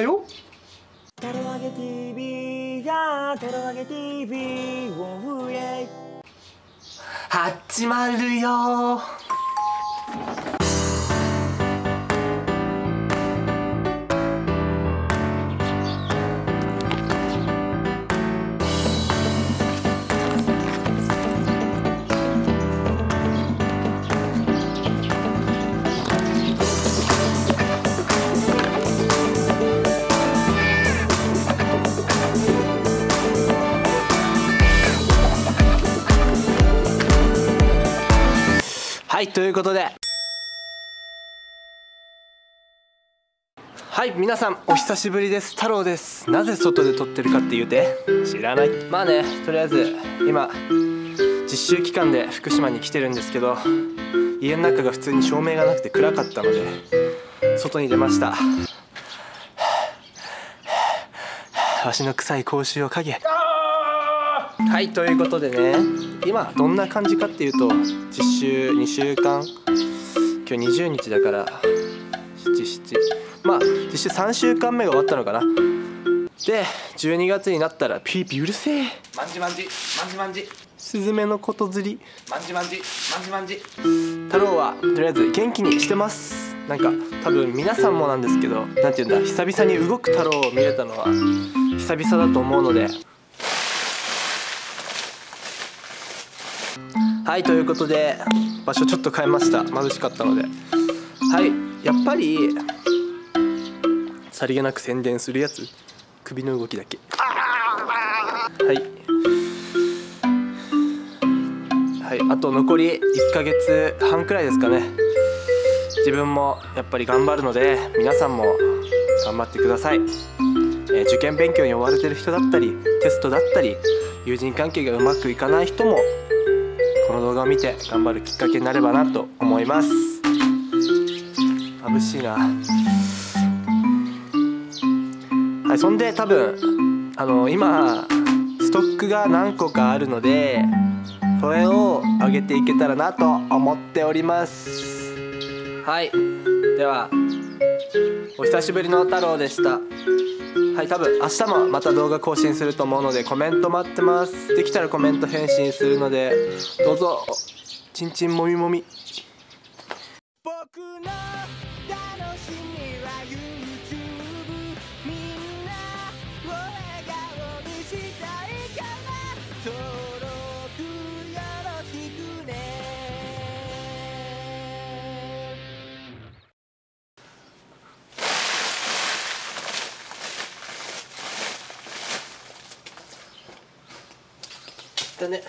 だよトロワゲ TV やトロワゲ TV おうえ始まるよはいということで。はい皆さんお久しぶりです。太郎です。なぜ外で撮ってるかって言うて知らない。まあねとりあえず今実習期間で福島に来てるんですけど家の中が普通に照明がなくて暗かったので外に出ました。足の臭い口臭を嗅げはいということでね今どんな感じかっていうと実習2週間。今日20日だから77まあ実習3週間目が終わったのかな。で12月になったらピーピーうるせえ。マンジマンジマンジマンジスズメのこと釣り。マンジマンジマンジマンジ太郎はとりあえず元気にしてます。なんか多分皆さんもなんですけど何て言うんだ久々に動く太郎を見れたのは久々だと思うのではいということで場所ちょっと変えました。眩しかったので。はいやっぱりさりげなく宣伝するやつ。首の動きだけ。はい。はいあと残り1ヶ月半くらいですかね。自分もやっぱり頑張るので皆さんも頑張ってください、え受験勉強に追われてる人だったりテストだったり友人関係がうまくいかない人も見て頑張るきっかけになればなと思います。眩しいな。はいそんで多分あの今ストックが何個かあるのでそれを上げていけたらなと思っております。はいではお久しぶりの太郎でした。はい多分明日もまた動画更新すると思うのでコメント待ってます。できたらコメント返信するのでどうぞ。ちんちんもみもみ。だね。